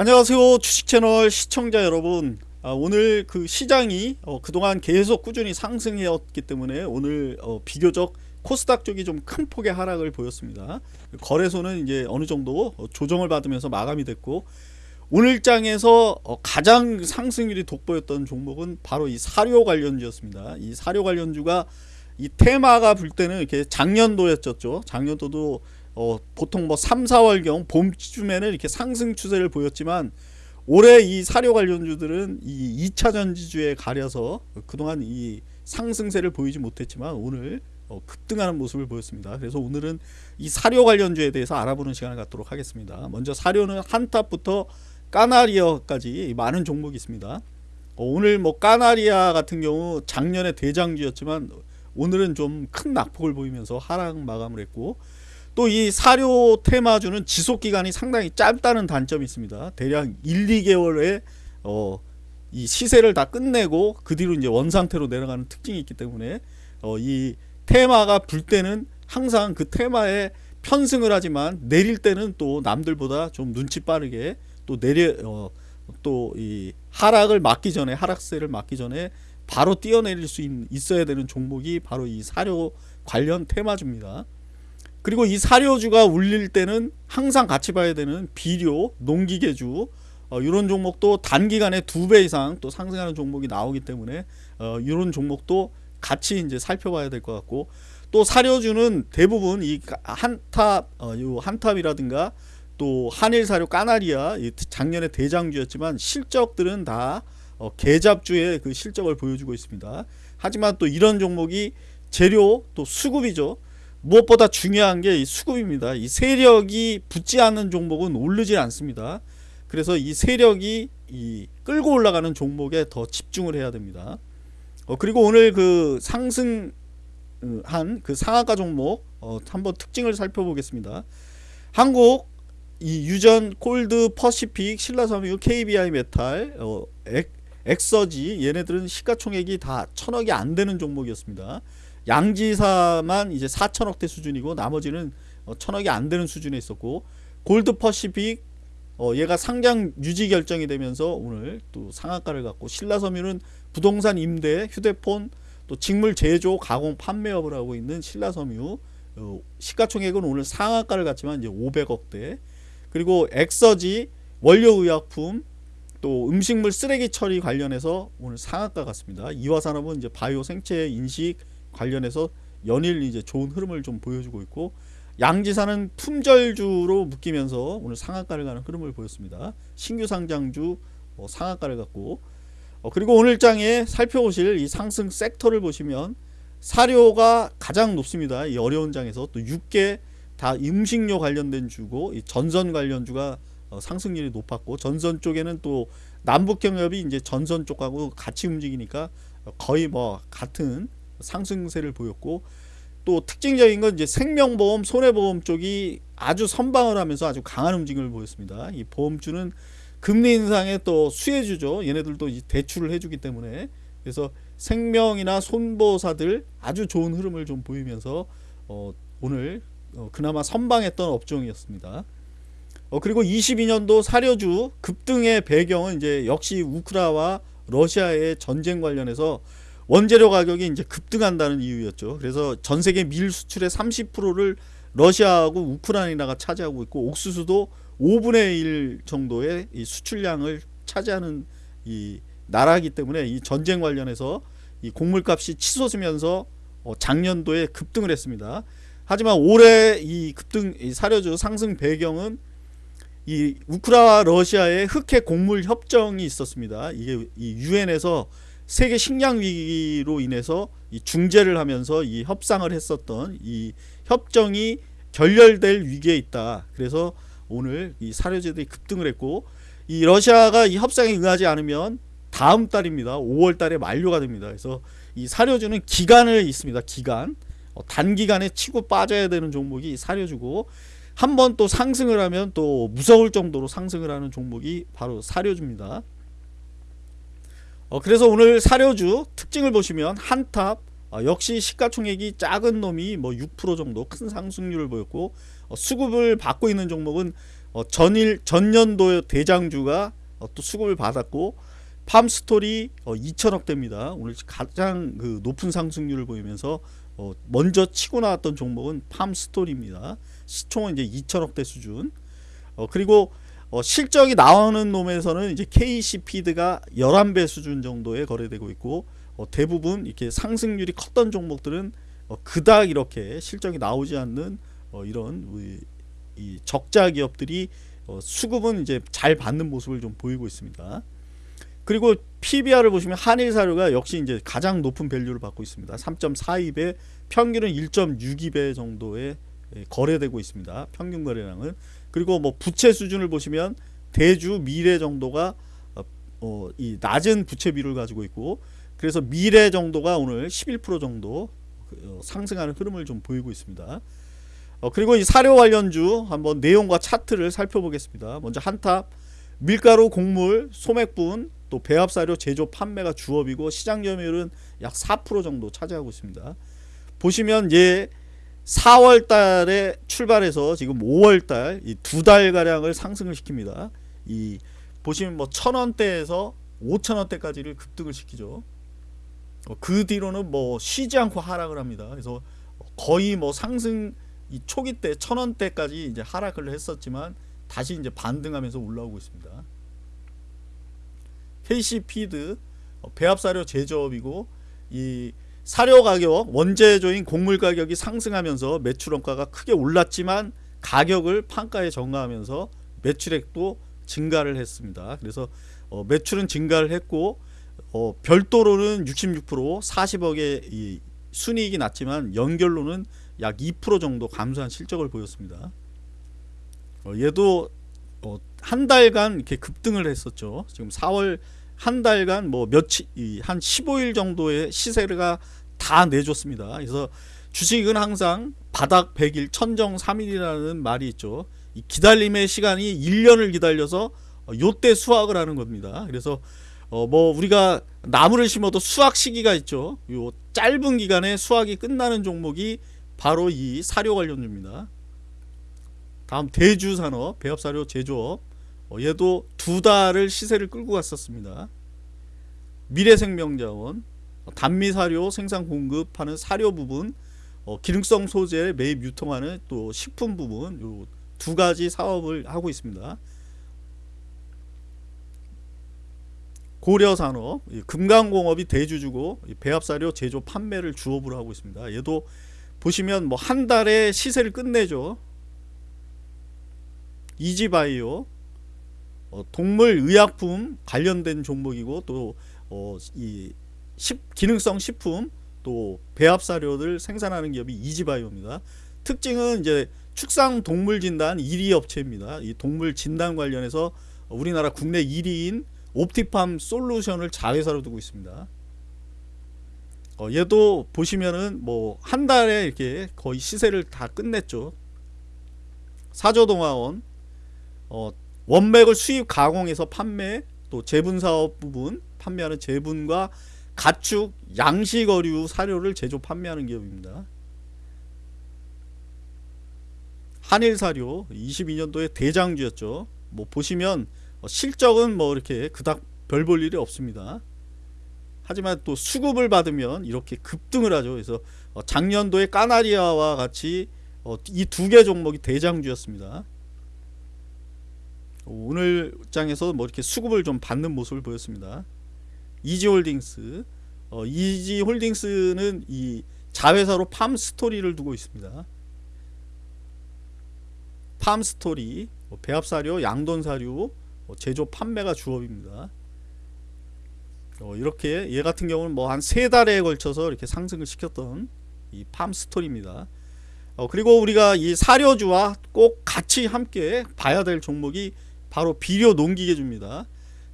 안녕하세요 주식채널 시청자 여러분. 아, 오늘 그 시장이 어, 그동안 계속 꾸준히 상승해왔기 때문에 오늘 어, 비교적 코스닥 쪽이 좀 큰 폭의 하락을 보였습니다. 거래소는 이제 어느 정도 어, 조정을 받으면서 마감이 됐고 오늘 장에서 어, 가장 상승률이 돋보였던 종목은 바로 이 사료 관련주였습니다. 이 사료 관련주가 이 테마가 불 때는 이렇게 작년도였죠. 작년도도 어, 보통 뭐 3, 4월경 봄쯤에는 이렇게 상승 추세를 보였지만 올해 이 사료 관련주들은 이 2차 전지주에 가려서 그동안 이 상승세를 보이지 못했지만 오늘 어, 급등하는 모습을 보였습니다. 그래서 오늘은 이 사료 관련주에 대해서 알아보는 시간을 갖도록 하겠습니다. 먼저 사료는 한탑부터 까나리아까지 많은 종목이 있습니다. 어, 오늘 뭐 까나리아 같은 경우 작년에 대장주였지만 오늘은 좀 큰 낙폭을 보이면서 하락 마감을 했고 또 이 사료 테마주는 지속 기간이 상당히 짧다는 단점이 있습니다. 대략 1, 2개월에 어, 이 시세를 다 끝내고 그 뒤로 이제 원상태로 내려가는 특징이 있기 때문에 어, 이 테마가 불 때는 항상 그 테마에 편승을 하지만 내릴 때는 또 남들보다 좀 눈치 빠르게 또 내려 어, 또 이 하락을 막기 전에 하락세를 막기 전에 바로 뛰어내릴 수 있, 있어야 되는 종목이 바로 이 사료 관련 테마주입니다. 그리고 이 사료주가 울릴 때는 항상 같이 봐야 되는 비료, 농기계주 어, 이런 종목도 단기간에 두 배 이상 또 상승하는 종목이 나오기 때문에 어, 이런 종목도 같이 이제 살펴봐야 될 것 같고 또 사료주는 대부분 이 한탑 어, 요 한탑이라든가 또 한일 사료 까나리아 작년에 대장주였지만 실적들은 다 어, 계잡주의 그 실적을 보여주고 있습니다. 하지만 또 이런 종목이 재료 또 수급이죠. 무엇보다 중요한 게 수급입니다. 이 세력이 붙지 않는 종목은 오르지 않습니다. 그래서 이 세력이 이 끌고 올라가는 종목에 더 집중을 해야 됩니다. 어, 그리고 오늘 그 상승한 그 상한가 종목 어, 한번 특징을 살펴보겠습니다. 한국 이 유전 골드 퍼시픽 신라섬유 KBI 메탈 어, 엑, 엑서지 얘네들은 시가총액이 다 천억이 안 되는 종목이었습니다. 양지사만 이제 4천억대 수준이고 나머지는 어, 천억이 안 되는 수준에 있었고 골드 퍼시픽 어, 얘가 상장 유지 결정이 되면서 오늘 또 상한가를 갖고 신라섬유는 부동산 임대, 휴대폰, 또 직물 제조, 가공, 판매업을 하고 있는 신라섬유 어, 시가총액은 오늘 상한가를 갖지만 이제 500억대 그리고 엑서지 원료의약품 또 음식물 쓰레기 처리 관련해서 오늘 상한가 같습니다. 이화산업은 이제 바이오 생체 인식 관련해서 연일 이제 좋은 흐름을 좀 보여주고 있고 양지사는 품절주로 묶이면서 오늘 상한가를 가는 흐름을 보였습니다. 신규 상장주 어, 상한가를 갖고 어, 그리고 오늘 장에 살펴보실 이 상승 섹터를 보시면 사료가 가장 높습니다. 이 어려운 장에서 또 6개 다 음식료 관련된 주고 이 전선 관련주가 어, 상승률이 높았고 전선 쪽에는 또 남북경협이 이제 전선 쪽하고 같이 움직이니까 거의 뭐 같은 상승세를 보였고 또 특징적인 건 이제 생명보험, 손해보험 쪽이 아주 선방을 하면서 아주 강한 움직임을 보였습니다. 이 보험주는 금리 인상의 또 수혜주죠. 얘네들도 대출을 해주기 때문에 그래서 생명이나 손보사들 아주 좋은 흐름을 좀 보이면서 어, 오늘 어, 그나마 선방했던 업종이었습니다. 어, 그리고 22년도 사료주 급등의 배경은 이제 역시 우크라와 러시아의 전쟁 관련해서 원재료 가격이 이제 급등한다는 이유였죠. 그래서 전 세계 밀 수출의 30%를 러시아하고 우크라이나가 차지하고 있고 옥수수도 5분의 1 정도의 이 수출량을 차지하는 이 나라이기 때문에 이 전쟁 관련해서 이 곡물값이 치솟으면서 어 작년도에 급등을 했습니다. 하지만 올해 이 급등 이 사료주 상승 배경은 이 우크라와 러시아의 흑해 곡물 협정이 있었습니다. 이게 이 유엔에서 세계 식량 위기로 인해서 이 중재를 하면서 이 협상을 했었던 이 협정이 결렬될 위기에 있다. 그래서 오늘 이 사료제들이 급등을 했고 이 러시아가 이 협상에 응하지 않으면 다음 달입니다. 5월 달에 만료가 됩니다. 그래서 이 사료주는 기간을 있습니다. 기간. 어, 단기간에 치고 빠져야 되는 종목이 사료주고 한 번 또 상승을 하면 또 무서울 정도로 상승을 하는 종목이 바로 사료주입니다. 어, 그래서 오늘 사료주 특징을 보시면 한탑 어, 역시 시가총액이 작은 놈이 뭐 6% 정도 큰 상승률을 보였고 어, 수급을 받고 있는 종목은 어, 전일 전년도 대장주가 어, 또 수급을 받았고 팜스토리 어, 2천억대입니다. 오늘 가장 그 높은 상승률을 보이면서 어, 먼저 치고 나왔던 종목은 팜스토리입니다. 시총은 이제 2천억대 수준. 어, 그리고 어, 실적이 나오는 놈에서는 이제 KC피드가 11배 수준 정도에 거래되고 있고 어, 대부분 이렇게 상승률이 컸던 종목들은 어, 그닥 이렇게 실적이 나오지 않는 어, 이런 이 적자 기업들이 어, 수급은 이제 잘 받는 모습을 좀 보이고 있습니다. 그리고 PBR을 보시면 한일사료가 역시 이제 가장 높은 밸류를 받고 있습니다. 3.42배, 평균은 1.62배 정도에 예, 거래되고 있습니다. 평균 거래량은 그리고 뭐 부채 수준을 보시면 대주 미래 정도가 어, 어, 이 낮은 부채 비율을 가지고 있고 그래서 미래 정도가 오늘 11% 정도 어, 상승하는 흐름을 좀 보이고 있습니다. 어, 그리고 이 사료 관련주 한번 내용과 차트를 살펴보겠습니다. 먼저 한탑 밀가루, 곡물, 소맥분, 또 배합사료 제조 판매가 주업이고 시장 점유율은 약 4% 정도 차지하고 있습니다. 보시면 얘 4월 달에 출발해서 지금 5월 달 이 두 달 가량을 상승을 시킵니다. 이 보시면 뭐 천원대에서 5천원대까지를 급등을 시키죠. 어, 그 뒤로는 뭐 쉬지 않고 하락을 합니다. 그래서 거의 뭐 상승 이 초기 때 천원대까지 이제 하락을 했었지만 다시 이제 반등하면서 올라오고 있습니다. KC 피드 어, 배합사료 제조업이고 이 사료 가격 원재료인 곡물 가격이 상승하면서 매출 원가가 크게 올랐지만 가격을 판가에 정가하면서 매출액도 증가를 했습니다. 그래서 어, 매출은 증가를 했고 어, 별도로는 66% 40억의 이 순이익이 났지만 연결로는 약 2% 정도 감소한 실적을 보였습니다. 어, 얘도 어, 한 달간 이렇게 급등을 했었죠. 지금 4월 한 달간 뭐 며칠 한 15일 정도의 시세가 다 내줬습니다. 그래서 주식은 항상 바닥 100일 천정 3일이라는 말이 있죠. 이 기다림의 시간이 1년을 기다려서 어, 요때 수확을 하는 겁니다. 그래서 어 뭐 우리가 나무를 심어도 수확 시기가 있죠. 요 짧은 기간에 수확이 끝나는 종목이 바로 이 사료 관련주입니다. 다음 대주산업 배합사료 제조업 어, 얘도 두 달을 시세를 끌고 갔었습니다. 미래생명자원 단미사료 생산 공급하는 사료 부분 어, 기능성 소재 매입 유통하는 또 식품 부분 요두 가지 사업을 하고 있습니다. 고려산업 금강공업이 대주주고 배합사료 제조 판매를 주업으로 하고 있습니다. 얘도 보시면 뭐 한 달에 시세를 끝내죠. 이지바이오 어, 동물 의약품 관련된 종목이고 또이 어, 기능성 식품 또 배합 사료를 생산하는 기업이 이지바이오입니다. 특징은 이제 축산 동물 진단 1위 업체입니다. 이 동물 진단 관련해서 우리나라 국내 1위인 옵티팜 솔루션을 자회사로 두고 있습니다. 어, 얘도 보시면은 뭐 한 달에 이렇게 거의 시세를 다 끝냈죠. 사조동화원 어, 원맥을 수입 가공해서 판매 또 제분 사업 부분 판매하는 제분과 가축 양식어류 사료를 제조 판매하는 기업입니다. 한일사료 22년도에 대장주였죠. 뭐 보시면 실적은 뭐 이렇게 그닥 별 볼 일이 없습니다. 하지만 또 수급을 받으면 이렇게 급등을 하죠. 그래서 작년도에 까나리아와 같이 이 두 개 종목이 대장주였습니다. 오늘 장에서 뭐 이렇게 수급을 좀 받는 모습을 보였습니다. 이지홀딩스 어, 이지홀딩스는 이 자회사로 팜스토리를 두고 있습니다. 팜스토리 뭐 배합사료, 양돈사료 뭐 제조 판매가 주업입니다. 어, 이렇게 얘 같은 경우는 뭐 한 세 달에 걸쳐서 이렇게 상승을 시켰던 이 팜스토리입니다. 어, 그리고 우리가 이 사료주와 꼭 같이 함께 봐야 될 종목이 바로 비료 농기계주입니다.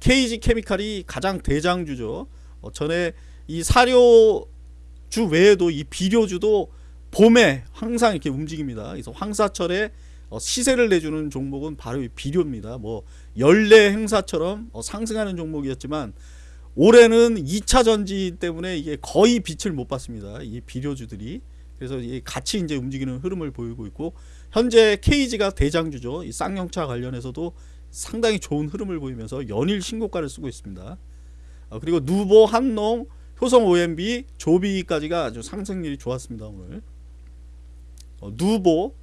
KG 케미칼이 가장 대장주죠. 어, 전에 이 사료주 외에도 이 비료주도 봄에 항상 이렇게 움직입니다. 그래서 황사철에 어, 시세를 내주는 종목은 바로 이 비료입니다. 뭐 연례 행사처럼 어, 상승하는 종목이었지만 올해는 2차 전지 때문에 이게 거의 빛을 못 봤습니다. 이 비료주들이 그래서 같이 이제 움직이는 흐름을 보이고 있고 현재 KG가 대장주죠. 이 쌍용차 관련해서도 상당히 좋은 흐름을 보이면서 연일 신고가를 쓰고 있습니다. 어, 그리고 누보, 한농, 효성 OMB, 조비까지가 아주 상승률이 좋았습니다 오늘. 어, 누보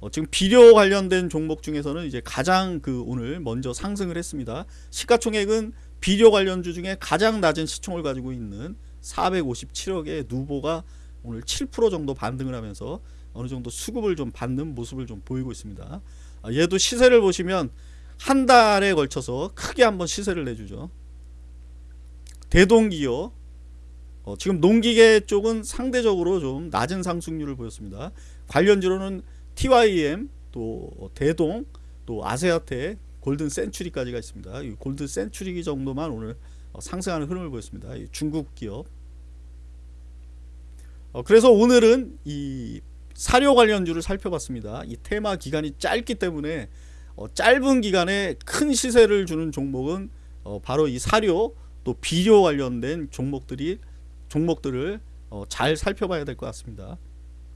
어, 지금 비료 관련된 종목 중에서는 이제 가장 그 오늘 먼저 상승을 했습니다. 시가총액은 비료 관련주 중에 가장 낮은 시총을 가지고 있는 457억의 누보가 오늘 7% 정도 반등을 하면서 어느 정도 수급을 좀 받는 모습을 좀 보이고 있습니다. 아, 얘도 시세를 보시면 한 달에 걸쳐서 크게 한번 시세를 내주죠. 대동기업 어, 지금 농기계 쪽은 상대적으로 좀 낮은 상승률을 보였습니다. 관련주로는 TYM 또 대동 또 아세아테 골든 센츄리까지가 있습니다. 이 골든 센츄리 정도만 오늘 어, 상승하는 흐름을 보였습니다. 이 중국 기업. 어, 그래서 오늘은 이 사료 관련주를 살펴봤습니다. 이 테마 기간이 짧기 때문에 어, 짧은 기간에 큰 시세를 주는 종목은 어, 바로 이 사료 또 비료 관련된 종목들이 종목들을 어, 잘 살펴봐야 될 것 같습니다.